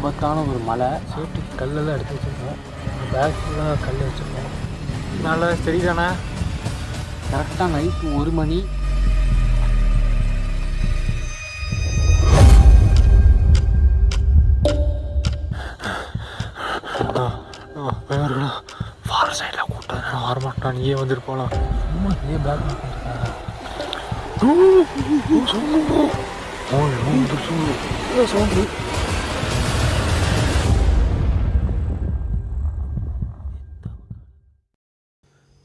ஆபத்தான ஒரு மலை. சேஃப்டிக்கு கல்லெல்லாம் எடுத்து வச்சுருக்கோம். பேக் ஃபுல்லாக கல் வச்சுருக்கோம். நல்லா தெரியுதாண்ணா கரெக்டாக நைட்டு ஒரு மணி. பயம் இருக்குண்ணா ஃபார சைடில் கூட்டம் வரமாட்டான் நீயே வந்துட்டு போகலாம் சும்மா நீயே back sound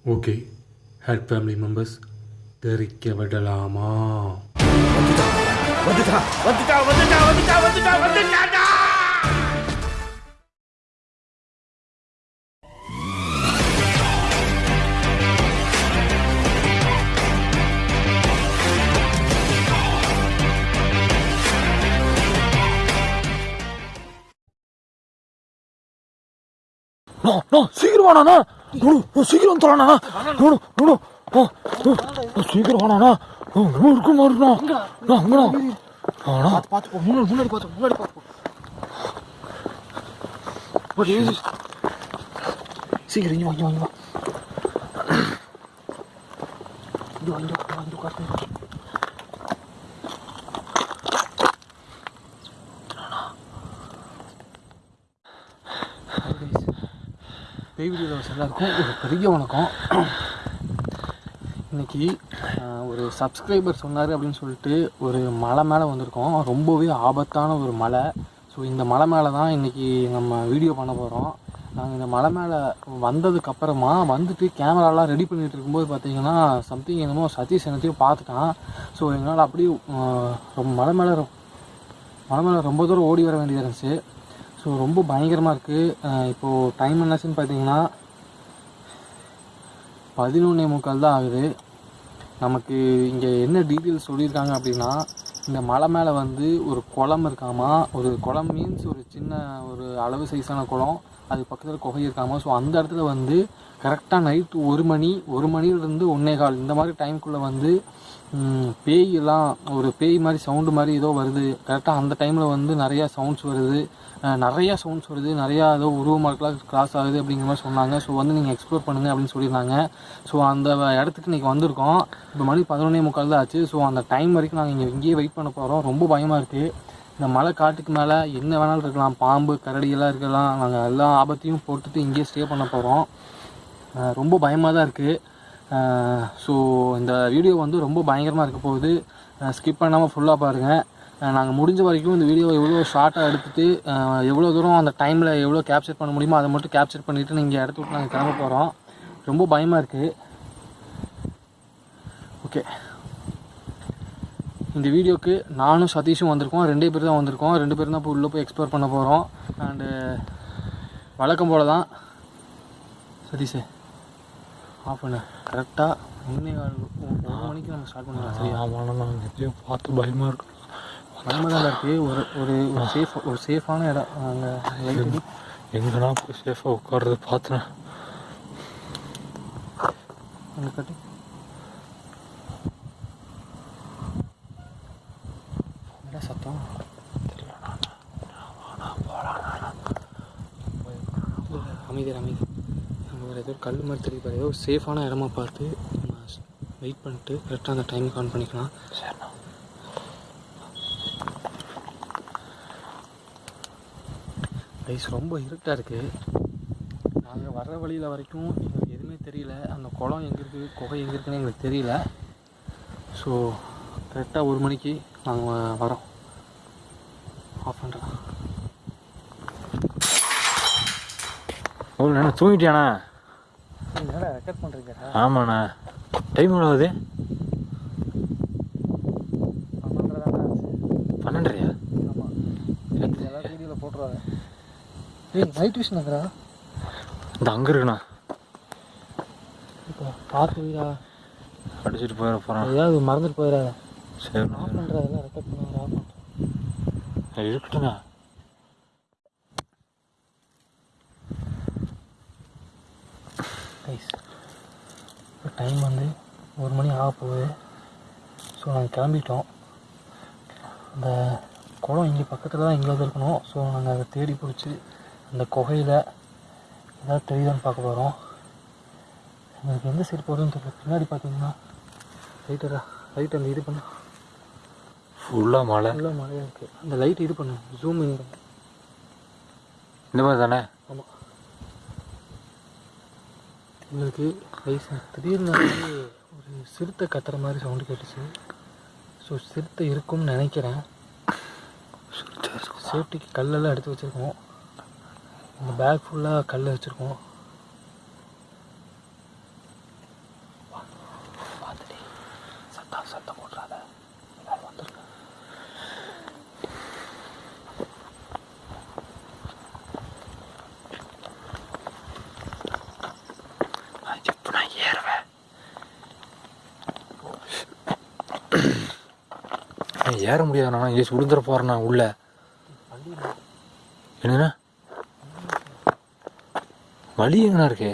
okay head family members தெரிக்க விடலாமா? வந்துட்டா வந்துட்டா வந்துட்டா no no no no no சீக்கிரம் நோ நோ இருக்க நோ அங்கடா ஆனா பார்த்து போ முன்னாடி முன்னாடி பார்த்து முன்னாடி பார்த்து சீக்கிரம் இங்கே வாங்கி வாங்கி வா இங்கே பேய் வீடியோஸ் எல்லாருக்கும் ஒரு பெரிய வணக்கம். இன்னைக்கு ஒரு சப்ஸ்கிரைபர் சொன்னார் அப்படின்னு சொல்லிட்டு ஒரு மலை மேலே வந்திருக்கோம். ரொம்பவே ஆபத்தான ஒரு மலை. ஸோ இந்த மலை மேலே தான் இன்றைக்கி நம்ம வீடியோ பண்ண போகிறோம் நாங்கள் இந்த மலை மேலே வந்ததுக்கப்புறமா வந்துட்டு கேமராலாம் ரெடி பண்ணிகிட்டு இருக்கும்போது பார்த்தீங்கன்னா சம்திங் என்னமோ சதீஷ் என்னத்தையும் பார்த்துட்டான். ஸோ எங்களால் அப்படியே ரொம்ப மலை மேலே மலை மேலே ரொம்ப தூரம் ஓடி வர வேண்டியதாக இருந்துச்சு. ஸோ ரொம்ப பயங்கரமாக இருக்குது இப்போது டைம் என்னாச்சுன்னு பார்த்தீங்கன்னா பதினொன்னே முக்கால் தான் ஆகுது. நமக்கு இங்கே என்ன டீட்டெயில்ஸ் சொல்லியிருக்காங்க அப்படின்னா இந்த மலை மேலே வந்து ஒரு குளம் இருக்காமா? ஒரு குளம் மீன்ஸ் ஒரு சின்ன ஒரு அளவு சைஸான குளம். அது பக்கத்தில் குகை இருக்காமா? ஸோ அந்த இடத்துல வந்து கரெக்டாக நைட்டு ஒரு மணி ஒரு மணிலேருந்து ஒன்றே கால். இந்த மாதிரி டைம்குள்ளே வந்து பேய் பேயெல்லாம் ஒரு பேய் மாதிரி சவுண்டு மாதிரி ஏதோ வருது. கரெக்டாக அந்த டைமில் வந்து நிறையா சவுண்ட்ஸ் வருது. நிறையா சவுண்ட்ஸ் வருது. நிறையா ஏதோ உருவமார்க்கெலாம் கிராஸ் ஆகுது அப்படிங்கிற மாதிரி சொன்னாங்க. ஸோ வந்து நீங்கள் எக்ஸ்ப்ளோர் பண்ணுங்கள் அப்படின்னு சொல்லியிருந்தாங்க. ஸோ அந்த இடத்துக்கு இன்றைக்கி வந்திருக்கோம். இப்போ மணி பதினொன்னே முக்கால் தான் ஆச்சு. ஸோ அந்த டைம் வரைக்கும் நாங்கள் இங்கே இங்கேயே வெயிட் பண்ண போகிறோம் ரொம்ப பயமாக இருக்குது இந்த மலை காட்டுக்கு மேலே என்ன வேணாலும் இருக்கலாம். பாம்பு கரடியெல்லாம் இருக்கலாம். நாங்கள் எல்லா ஆபத்தையும் போட்டுட்டு இங்கேயே ஸ்டே பண்ண போகிறோம் ரொம்ப பயமாக தான் இருக்குது ஸோ இந்த வீடியோ வந்து ரொம்ப பயங்கரமாக இருக்க போகுது. ஸ்கிப் பண்ணாமல் ஃபுல்லாக பாருங்கள் நாங்கள் முடிஞ்ச வரைக்கும் இந்த வீடியோவை எவ்வளோ ஷார்ட்டாக எடுத்துகிட்டு எவ்வளோ தூரம் அந்த டைமில் எவ்வளோ கேப்சர் பண்ண முடியுமோ அதை மட்டும் கேப்சர் பண்ணிவிட்டு நீங்கள் இடத்த விட்டு நாங்கள் கிளம்ப போகிறோம் ரொம்ப பயமாக இருக்குது ஓகே இந்த வீடியோக்கு நானும் சதீஷும் வந்திருக்கோம். ரெண்டே பேர் தான் வந்திருக்கோம். ரெண்டு பேரும் தான் இப்போ உள்ளே போய் எக்ஸ்ப்ளோர் பண்ண போகிறோம் அண்டு வழக்கம் போல் தான் சதீஷே ஆஃப் பண்ண கரெக்டாக ஒன்றே ஒரு மணிக்கு நம்ம ஸ்டார்ட் பண்ணலாம். சரி ஆமாம் நான் எப்படியும் பார்த்து பயமாக இருக்கும் தான் இருக்குது ஒரு ஒரு ஒரு சேஃப் ஒரு சேஃபான இடம். அங்கே லைட் எங்கண்ணா போய் சேஃபாக உட்கார்றது? பார்த்தேன் அங்கே கட்டு. சத்தம்? அமைதி அமைதி. நம்ம வேறு ஏதோ கல் மாதிரி தெரியுது. ஏதோ சேஃபான இடமா பார்த்து நம்ம வெயிட் பண்ணிட்டு கரெக்டாக அந்த டைமுக்கு ஆன் பண்ணிக்கலாம். ரைஸ் ரொம்ப இருட்டாக இருக்குது நாங்கள் வர்ற வழியில் வரைக்கும் எங்களுக்கு எதுவுமே தெரியல. அந்த குளம் எங்கே இருக்குது குகை எங்கே இருக்குன்னு எங்களுக்கு தெரியல. ஸோ கரெக்டாக ஒரு மணிக்கு நாங்கள் வரோம் ஆஃப் பண்ணுறேன் ஓ அண்ணா தூங்கிட்டியாண்ணா? ரெக்கார்ட் பண்ணுறீங்க ஆமாண்ணா. டைம் எவ்வளோ ஆகுது? ஏய் நைட் விஷன் இருக்கிறா இந்த அங்கே இருக்குண்ணா. இப்போ பார்த்து வீடா. அடிச்சுட்டு போயிட போகிறான் ஏதாவது மறந்துட்டு போயிடாத சரி ஆஃப் பண்ணுறா எல்லாம் ரெக்கார்ட் பண்ணுவாங்க ஆஃப் பண்ணுறேன் இருக்கட்டுண்ணா இப்போ டைம் வந்து ஒரு மணி ஆக போகுது. ஸோ நாங்கள் கிளம்பிட்டோம். அந்த குளம் இங்கே பக்கத்தில் தான் எங்கேயாவது இருக்கணும். ஸோ நாங்கள் அதை தேடி பிடிச்சி அந்த குகையில் ஏதாவது தெரியுதான்னு பார்க்க போகிறோம் எங்களுக்கு எந்த சைடு போகிறதுன்னு தெரியல. பின்னாடி பார்த்தீங்கன்னா லைட்டரா லைட் அந்த இது பண்ணு. ஃபுல்லாக மழை. ஃபுல்லாக மழையாக இருக்குது அந்த லைட் இது பண்ணு. ஜூம் இன் பண்ணு. இந்த மாதிரி தானே? ஆமாம் எங்களுக்கு வயசு திடீர்னு வந்து ஒரு சிறுத்தை கத்துற மாதிரி சவுண்டு கேட்டுச்சு. ஸோ சிறுத்தை இருக்கும்னு நினைக்கிறேன். சேஃப்டிக்கு கல்லெல்லாம் எடுத்து வச்சுருக்கோம். இந்த பேக் ஃபுல்லாக கல் வச்சுருக்கோம். ஏற முடியாது நான். இங்கே சுடுந்துட போகிறேன் நான் உள்ள. என்னண்ணா வழி எங்கண்ணா இருக்கே?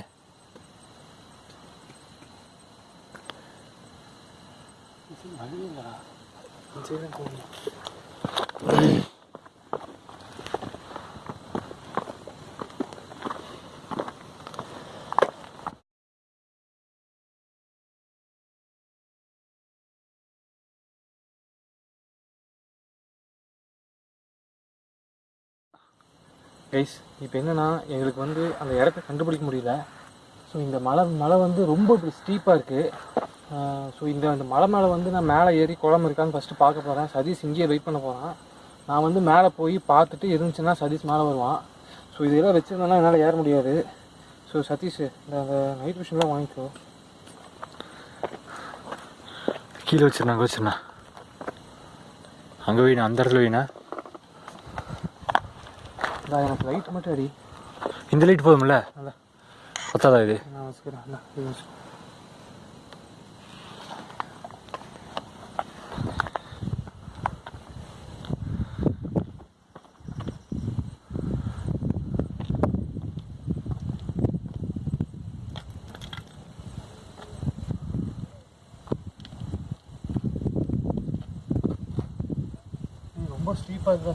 கைஸ் இப்போ என்னென்னா எங்களுக்கு வந்து அந்த இடத்த கண்டுபிடிக்க முடியல. ஸோ இந்த மலை மலை வந்து ரொம்ப ஸ்டீப்பாக இருக்குது ஸோ இந்த அந்த மலை மேலே வந்து நான் மேலே ஏறி குளம் இருக்கான்னு ஃபஸ்ட்டு பார்க்க போகிறேன் சதீஷ் இங்கேயே வெயிட் பண்ண போகிறான் நான் வந்து மேலே போய் பார்த்துட்டு இருந்துச்சுன்னா சதீஷ் மேலே வருவான். ஸோ இதெல்லாம் வச்சுருந்தேன்னா என்னால் ஏற முடியாது. ஸோ சதீஷ் இந்த அந்த நைட் மிஷின்லாம் வாங்கிக்கோ. கீழே வச்சிருந்தா அங்கே அங்கே வீணா அந்த இடத்துல வீணா? நான் எனக்கு லைட் மட்டும் அடி. இந்த லைட் போதும்ல? நல்லா பத்தாதா இது? நான் வச்சுக்கிறேன். நல்லா இது வச்சுக்கோ ஏய், ரொம்ப ஸ்டீப்பாக இருக்கா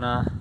சதீஷ்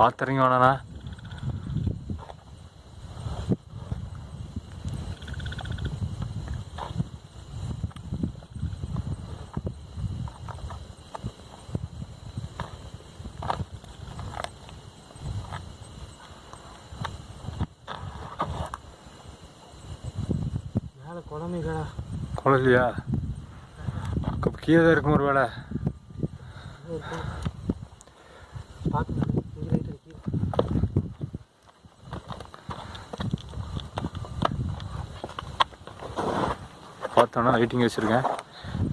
பார்த்துறீங்க வேணாண்ணா குழந்தையா கீழே தான் இருக்கும் ஒரு வேலை பார்த்து இங்கே லைட் அடிக்கி பார்த்தோன்னா லைட்டிங் வச்சுருக்கேன்.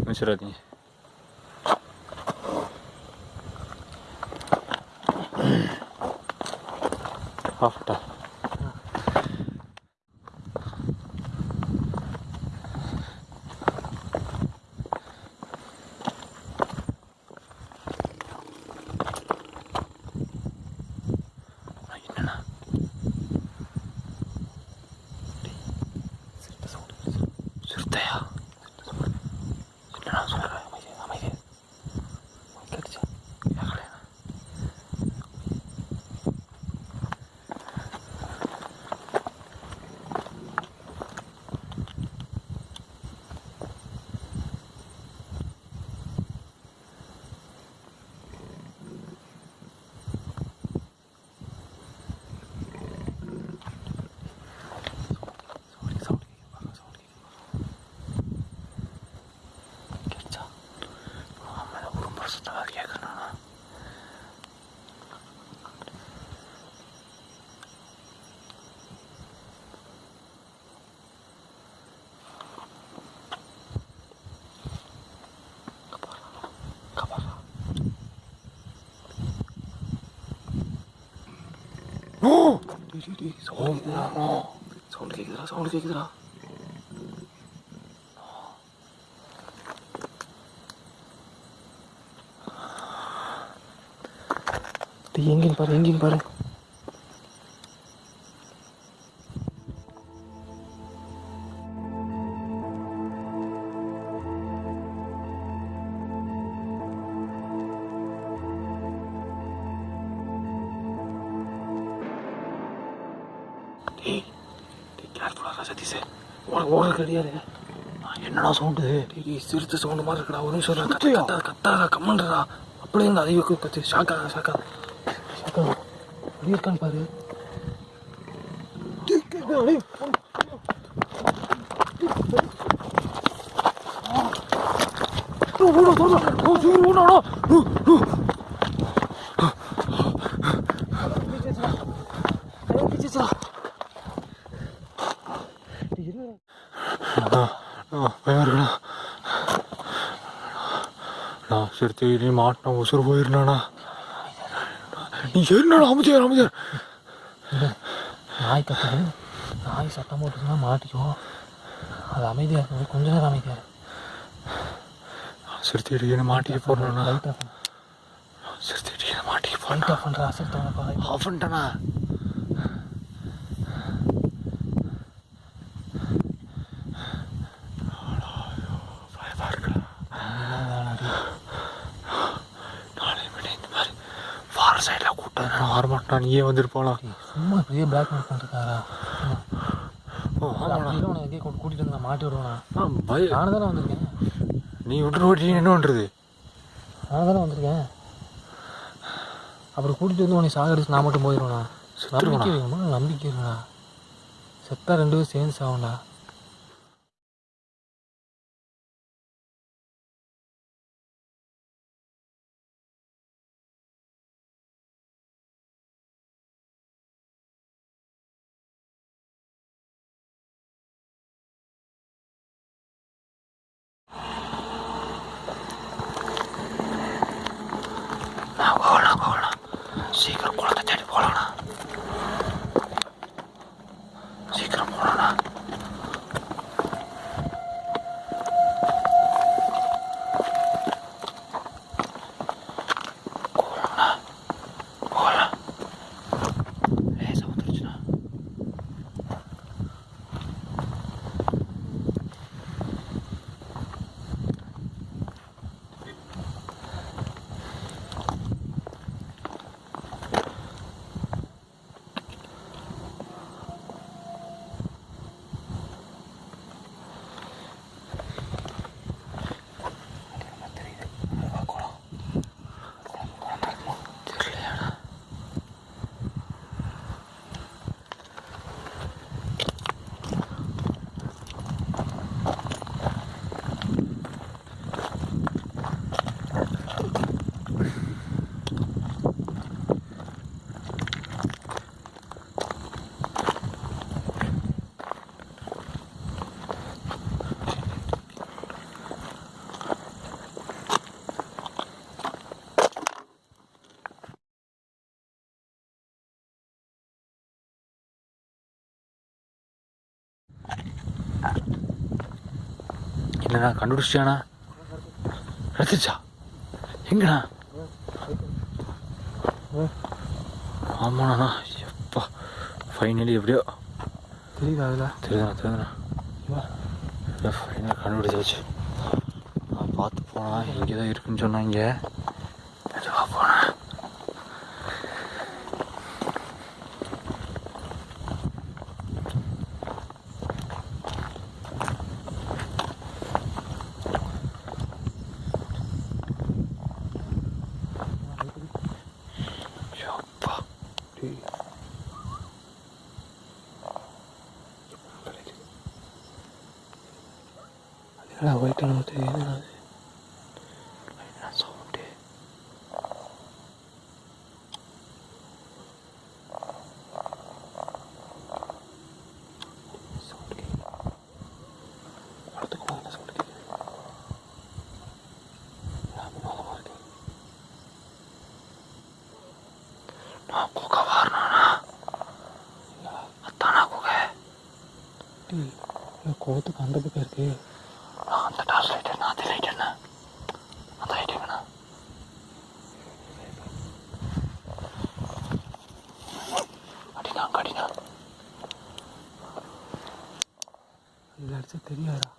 வச்சிடாதீங்க. ஆஃப்டா. 哎呀，怎么？ 길이 서울이야 어 서울 계기더라 서울 계기더라 내 engine 바로 engine 바로 ஏய் சிரித்த சவுண்டு மாதிரி இருக்கடா ஒரு நிமிஷம் கத்தாடா கத்தாடா கம்மன்றா அப்படியே இந்த அதிக பற்றி ஷாக்கா ஷாக்கா. ஷாக்கா எப்படி இருக்கான்னு பாரு. ஓடா ஓடா ஓ ஓடா ஓ. சரி சரி மாட்டின உசுறு போயிருந்தானா? நீ சரிண்ணா அமைச்சர் அமைச்சர் நாய் கத்துது. நாய் சட்டம் போட்டுச்சுன்னா மாட்டிக்குவோம். அது அமைதியாக இருக்கும் கொஞ்ச நேரம் அமைதியாக சரி சரி என்ன மாட்டிக்க போடணும்னா சரி சரி மாட்டிக்க போட்டா பண்ணுறா சரி அவன்டனா? நீயே வந்துட்டு போகலாம் சும்மா பெரிய பிளாக் மார்க் பண்ணிருக்காரா? உனக்கு எங்கேயும் கொண்டு கூட்டிட்டு வந்து மாட்டி விடுவேண்ணா பய நானும் தானே வந்திருக்கேன். நீ விட்டு ஓட்டி என்ன பண்ணுறது நானும் தானே வந்திருக்கேன். அப்புறம் கூட்டிட்டு வந்து உன்னை சாகடிச்சு நான் மட்டும் போயிடுவேண்ணா? நம்பிக்கை வேணுமா? நம்பிக்கை இருக்குண்ணா செத்தா ரெண்டு பேரும் சேர்ந்து சாகும்டா. என்னண்ணா கண்டுபிடிச்சிட்டானா எடுத்துச்சா எங்கண்ணா ஆமாண்ணா. எப்பா ஃபைனலி எப்படியோ தெரியுதா அதில்? தெரியுதுண்ணா தெரியுதுண்ணா. ஃபைனலாக கண்டுபிடிச்சாச்சு. நான் பார்த்து போனா இங்கே தான் இருக்குன்னு சொன்னாங்க. என்னடா ஒயிட் நமக்கு என்னடா அது? என்ன சவுண்டு சவுண்ட் கேட்குது படத்துக்கு போகிற சவுண்ட் கேட்குது ஞாபகமாக இருக்கு நான் குகை வாரணாண்ணா அத்தானா குகை டேய் இந்த குளத்துக்கு அந்த பக்கம் இருக்கு நான் அந்த டார்ச் லைட் என்ன அந்த லைட் என்ன அந்த லைட் எங்கண்ணா அடினா அடினா இதில் அடிச்சா தெரியாதா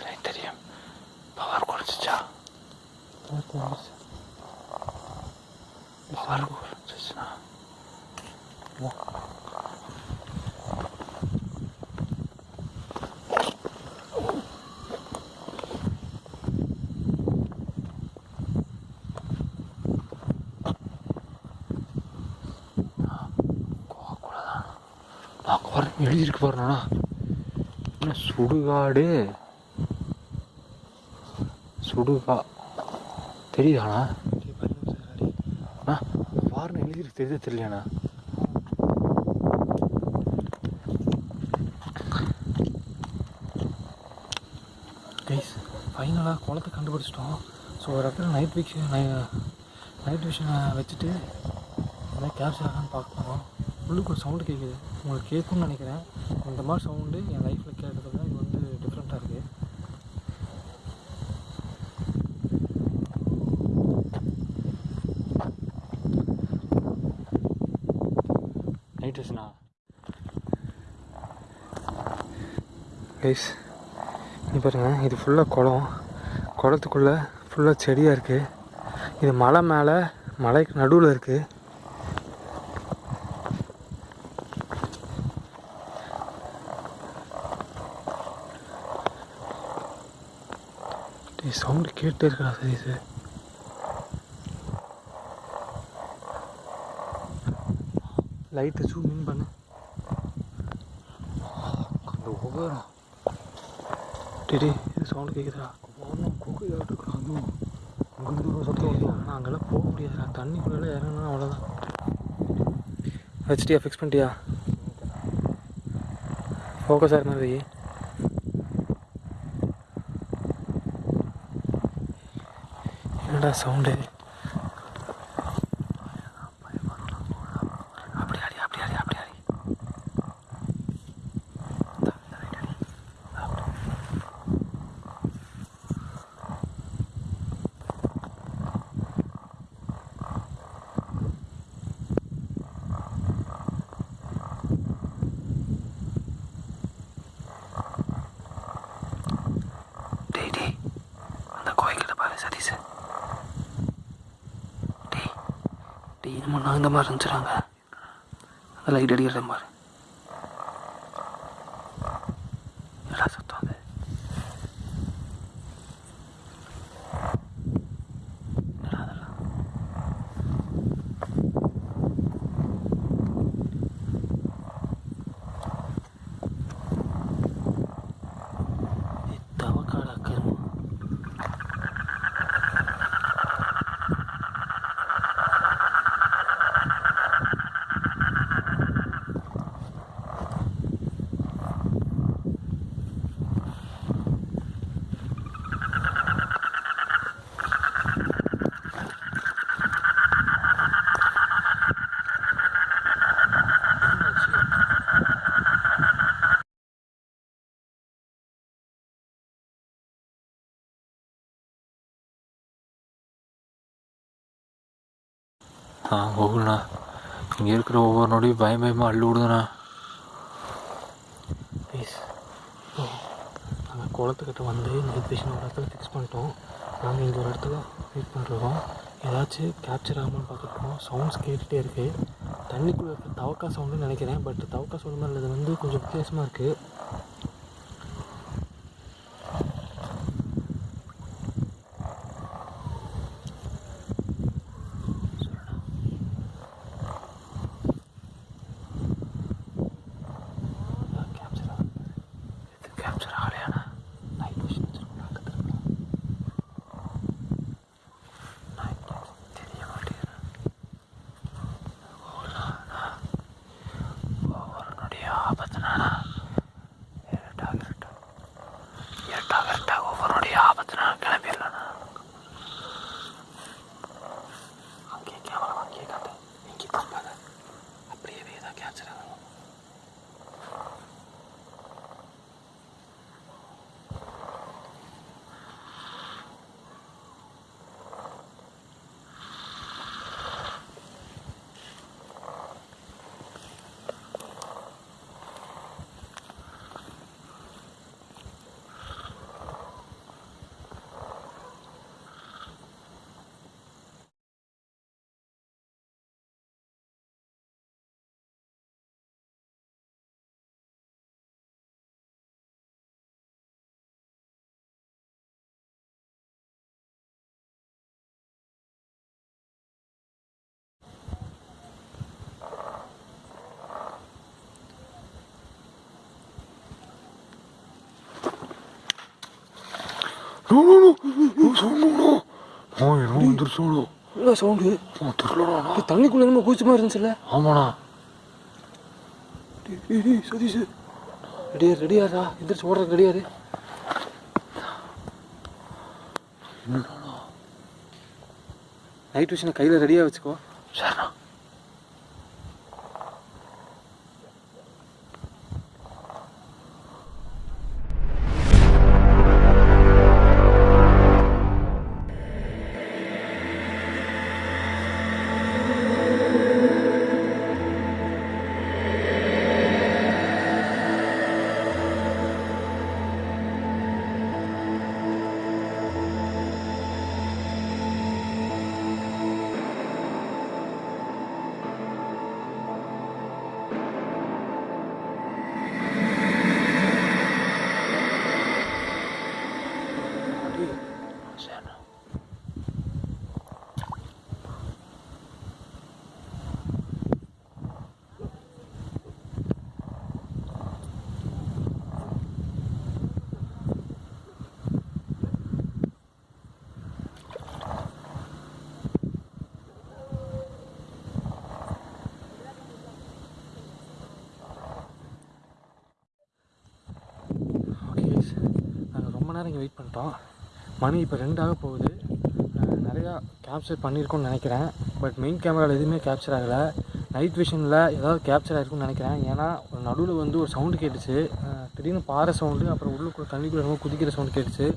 லைட் தெரியும் பவர் குறைச்சிச்சா things. It's பவர் குறைச்சிச்சுண்ணா நான் குறை எழுதியிருக்கு பாருண்ணா என்ன சுடுகாடு சுடுகா தெரியுதாண்ணா? டேய் அண்ணா வார்னு எழுதியிருக்கு தெரியுதா தெரியலையாண்ணா? கைஸ் ஃபைனலாக குளத்தை கண்டுபிடிச்சிட்டோம். ஸோ ஒரு இடத்துல நைட் விஷன் நைட் விஷனை வச்சுட்டு என்ன கேப்சர் ஆகான்னு பார்க்கணும். உள்ளுக்கு ஒரு சவுண்டு கேட்குது உங்களுக்கு கேட்கும்னு நினைக்கிறேன். இந்த மாதிரி சவுண்டு என் லைஃப்பில் கேட்டதில் இது வந்து டிஃப்ரெண்ட்டாக இருக்குது நைட் விஷனா கைஸ் நீ பாருங்க இது ஃபுல்லாக குளம். குளத்துக்குள்ளே ஃபுல்லாக செடியாக இருக்குது இது மலை மேலே மலைக்கு நடுவில் இருக்குது சவுண்டு கேட்டே இருக்கா சரி லைட்டை ஜூம் இன் பண்ணு. அந்த டிடி இது சவுண்டு கேட்குதுடா ஒன்றும் குகையாட்டு இருக்கிறான் அதுவும் அங்கிருந்து ஒரு சத்தம் வருது ஆனால் அங்கெல்லாம் போக முடியாதுடா. தண்ணிக்குள்ளே இறங்கினா அவ்வளோதான் ஹெச்டியா ஃபிக்ஸ் பண்ணிட்டியா? ஓகே சார் மாதிரி என்னடா சவுண்டு? டேய் நம்ம இந்த மாதிரி இருந்துச்சுறாங்க அந்த லைட் அடிக்கிற மாதிரி. நான் போகலண்ணா இங்கே இருக்கிற ஒவ்வொரு நொடியும் பயம் பயமாக அள்ளி விடுதுண்ணா ப்ளீஸ் நாங்கள் குளத்துக்கிட்ட வந்து நைட் விஷன் ஒரு இடத்துல ஃபிக்ஸ் பண்ணிட்டோம். நாங்கள் இங்கே ஒரு இடத்துல வெயிட் பண்ணுறோம் ஏதாச்சும் கேப்சர் ஆகாமல் பார்த்துருக்கோம் சவுண்ட்ஸ் கேட்டுகிட்டே இருக்குது தண்ணிக்குள்ளே இருக்க தவக்கா சவுண்டுன்னு நினைக்கிறேன் பட் தவக்கா சவுண்ட் மாதிரி இது வந்து கொஞ்சம் வித்தியாசமாக இருக்குது கேப்சர் ஆகுது இது கேப்சர் ஆகலையாண்ணா நைட் விஷன் வச்சுருக்கோம் பக்கத்தில் தெரிய மாட்டேங்குது ஒவ்வொரு நொடியும் ஆபத்துனா இருட்டாக இருட்டா இருட்டாக இருட்டா ஒவ்வொரு நொடியும் ஆபத்துனா கிளம்பிடலாண்ணா அங்கேயே கேமரா அங்கேயே காட்டு எங்கேயும் திரும்பாத அப்படியே ஏதாவது கேப்சர் ஆகும் no no no no sound no ஓ என்னமோ வந்துருச்சோடோ என்ன சவுண்டு தண்ணிக்குள்ளே நம்ம குளிச்ச மாதிரி இருந்துச்சுல்ல ஆமாண்ணா சதீஷ் ரெடியா ரெடியாரா எந்திரிச்சு ஓடுறதுக்கு ரெடியாரு நைட் விஷனை கையில் ரெடியாக வச்சுக்கோ சரிண்ணா மணி நேரம் இங்கே வெயிட் பண்ணிட்டோம். மணி இப்போ ரெண்டாக போகுது. நிறையா கேப்சர் பண்ணியிருக்கோம்னு நினைக்கிறேன். பட் மெயின் கேமராவில் எதுவுமே கேப்சர் ஆகலை. நைட் விஷனில் ஏதாவது கேப்சர் ஆகிருக்கும்னு நினைக்கிறேன். ஏன்னா ஒரு நடுவில் வந்து ஒரு சவுண்டு கேட்டுச்சு. திடீர்னு பாறை சவுண்டு அப்புறம் உள்ளுக்குள்ள தண்ணிக்குள்ளே ரொம்ப குதிக்கிற சவுண்டு கேட்டுச்சு.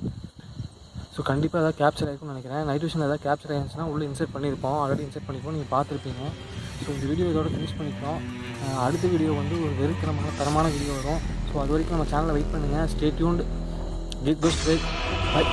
ஸோ கண்டிப்பாக ஏதாவது கேப்சர் ஆகிருக்கும்னு நினைக்கிறேன். நைட் விஷனில் ஏதாவது கேப்சர் ஆகிருந்துச்சுன்னா உள்ளே இன்சர்ட் பண்ணியிருப்போம். ஆல்ரெடி இன்சர்ட் பண்ணியிருப்போம். நீங்கள் பார்த்துருப்பீங்க. ஸோ இந்த வீடியோ இதோட ஃபினிஷ் பண்ணிக்கிறோம். அடுத்த வீடியோ வந்து ஒரு வெறுக்கிறமான தரமான வீடியோ வரும். ஸோ அது வரைக்கும் நம்ம சேனலை வெயிட் பண்ணுங்கள் ஸ்டேட்யூண்ட் 给，给我，给，哎。